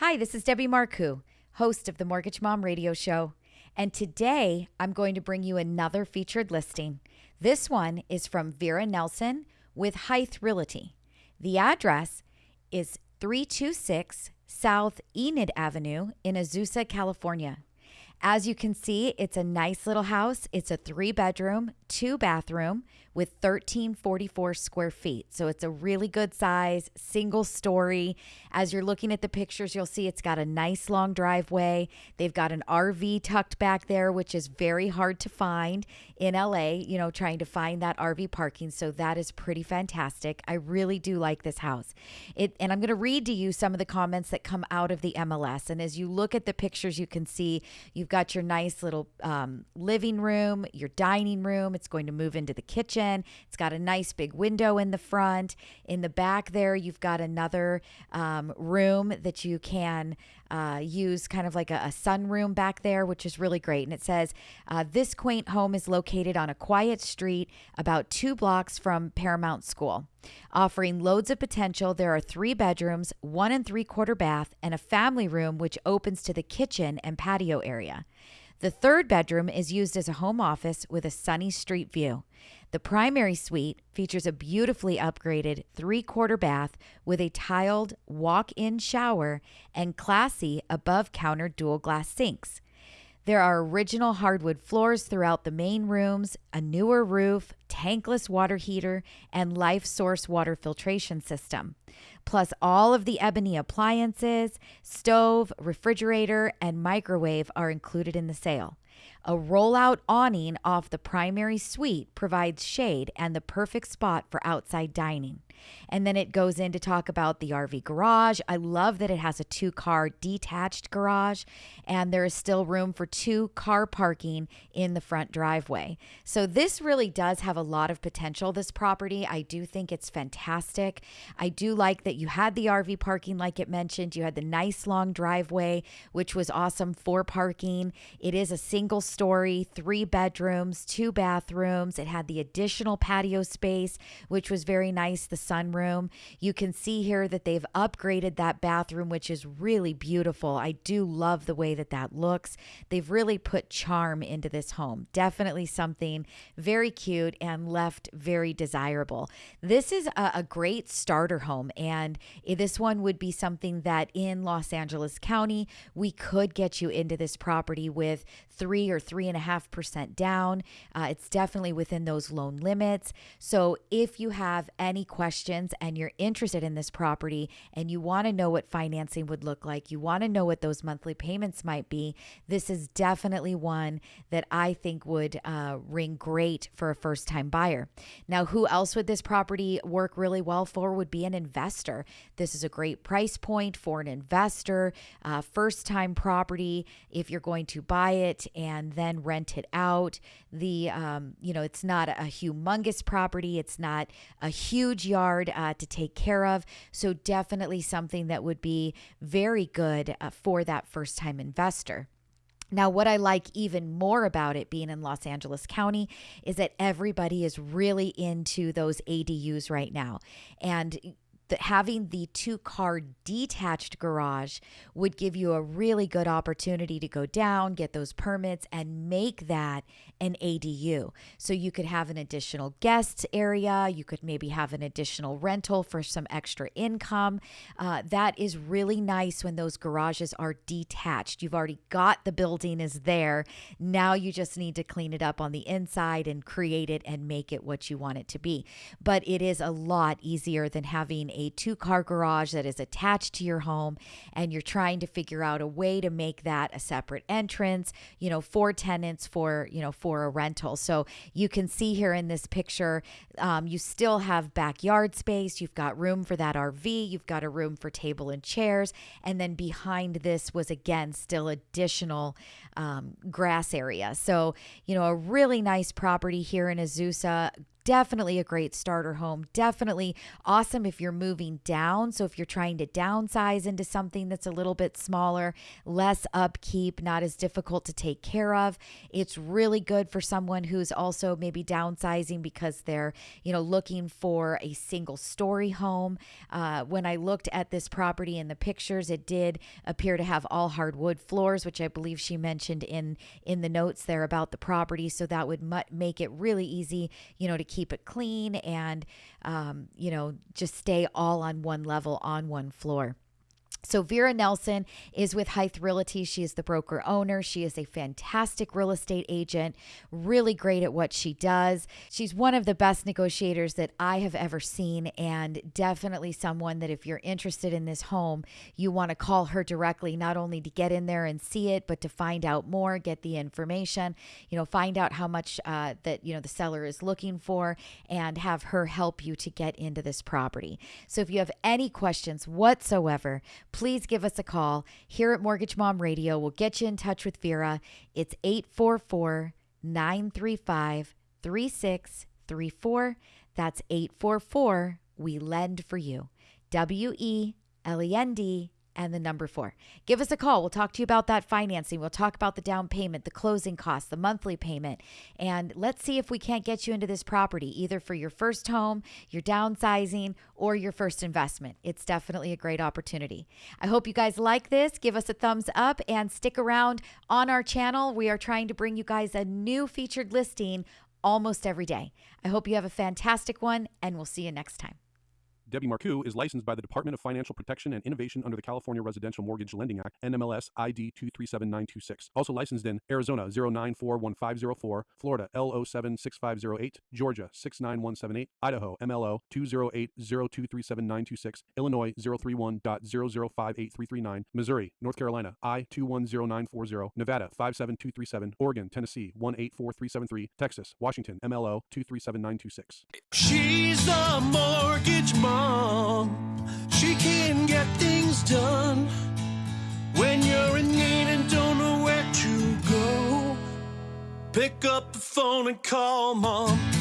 Hi, this is Debbie Marcoux, host of the Mortgage Mom Radio Show. And today I'm going to bring you another featured listing. This one is from Vera Nelson with Hythe Realty. The address is 326 South Enid Avenue in Azusa, California. As you can see, it's a nice little house. It's a three bedroom, two bathroom with 1344 square feet. So it's a really good size, single story. As you're looking at the pictures, you'll see it's got a nice long driveway. They've got an RV tucked back there, which is very hard to find in LA, you know, trying to find that RV parking. So that is pretty fantastic. I really do like this house. It and I'm going to read to you some of the comments that come out of the MLS. And as you look at the pictures, you can see you've got your nice little um, living room, your dining room. It's going to move into the kitchen. It's got a nice big window in the front. In the back there, you've got another um, room that you can uh, use kind of like a, a sunroom back there, which is really great. And it says uh, this quaint home is located on a quiet street about two blocks from Paramount School. Offering loads of potential, there are three bedrooms, one and three quarter bath, and a family room which opens to the kitchen and patio area. The third bedroom is used as a home office with a sunny street view. The primary suite features a beautifully upgraded three quarter bath with a tiled walk in shower and classy above counter dual glass sinks. There are original hardwood floors throughout the main rooms, a newer roof, tankless water heater, and life source water filtration system. Plus, all of the ebony appliances, stove, refrigerator, and microwave are included in the sale. A rollout awning off the primary suite provides shade and the perfect spot for outside dining. And then it goes in to talk about the RV garage. I love that it has a two car detached garage and there is still room for two car parking in the front driveway. So this really does have a lot of potential, this property. I do think it's fantastic. I do like that you had the RV parking, like it mentioned. You had the nice long driveway, which was awesome for parking. It is a single story, three bedrooms, two bathrooms. It had the additional patio space, which was very nice. The sunroom. You can see here that they've upgraded that bathroom, which is really beautiful. I do love the way that that looks. They've really put charm into this home. Definitely something very cute and left very desirable. This is a, a great starter home, and this one would be something that in Los Angeles County, we could get you into this property with three or three and a half percent down. Uh, it's definitely within those loan limits. So if you have any questions, questions and you're interested in this property and you want to know what financing would look like, you want to know what those monthly payments might be, this is definitely one that I think would uh, ring great for a first time buyer. Now, who else would this property work really well for would be an investor. This is a great price point for an investor, uh, first time property. If you're going to buy it and then rent it out, the, um, you know, it's not a humongous property, it's not a huge yard uh, to take care of. So, definitely something that would be very good uh, for that first time investor. Now, what I like even more about it being in Los Angeles County is that everybody is really into those ADUs right now. And that having the two car detached garage would give you a really good opportunity to go down, get those permits, and make that an ADU. So you could have an additional guests area, you could maybe have an additional rental for some extra income. Uh, that is really nice when those garages are detached. You've already got the building is there. Now you just need to clean it up on the inside and create it and make it what you want it to be. But it is a lot easier than having a two car garage that is attached to your home and you're trying to figure out a way to make that a separate entrance, you know, for tenants for, you know, for a rental. So you can see here in this picture, um, you still have backyard space. You've got room for that RV. You've got a room for table and chairs. And then behind this was again still additional um, grass area. So, you know, a really nice property here in Azusa definitely a great starter home. Definitely awesome if you're moving down. So if you're trying to downsize into something that's a little bit smaller, less upkeep, not as difficult to take care of, it's really good for someone who's also maybe downsizing because they're, you know, looking for a single story home. Uh, when I looked at this property in the pictures, it did appear to have all hardwood floors, which I believe she mentioned in in the notes there about the property. So that would make it really easy, you know, to keep it clean and, um, you know, just stay all on one level on one floor. So, Vera Nelson is with Hythe Realty. She is the broker owner. She is a fantastic real estate agent, really great at what she does. She's one of the best negotiators that I have ever seen, and definitely someone that if you're interested in this home, you want to call her directly, not only to get in there and see it, but to find out more, get the information, you know, find out how much uh, that, you know, the seller is looking for, and have her help you to get into this property. So, if you have any questions whatsoever, please give us a call here at Mortgage Mom Radio. We'll get you in touch with Vera. It's 844 935 3634. That's 844 We Lend for You. W E L E N D and the number four. Give us a call. We'll talk to you about that financing. We'll talk about the down payment, the closing costs, the monthly payment, and let's see if we can't get you into this property either for your first home, your downsizing, or your first investment. It's definitely a great opportunity. I hope you guys like this. Give us a thumbs up and stick around on our channel. We are trying to bring you guys a new featured listing almost every day. I hope you have a fantastic one, and we'll see you next time. Debbie Marcoux is licensed by the Department of Financial Protection and Innovation under the California Residential Mortgage Lending Act, NMLS ID 237926. Also licensed in Arizona 0941504, Florida L076508, Georgia 69178, Idaho MLO 208023796, Illinois 031.0058339, Missouri, North Carolina I 210940, Nevada 57237, Oregon, Tennessee 184373, Texas, Washington MLO 237926. She's the mortgage mom She can get things done when you're in need and don't know where to go. Pick up the phone and call mom.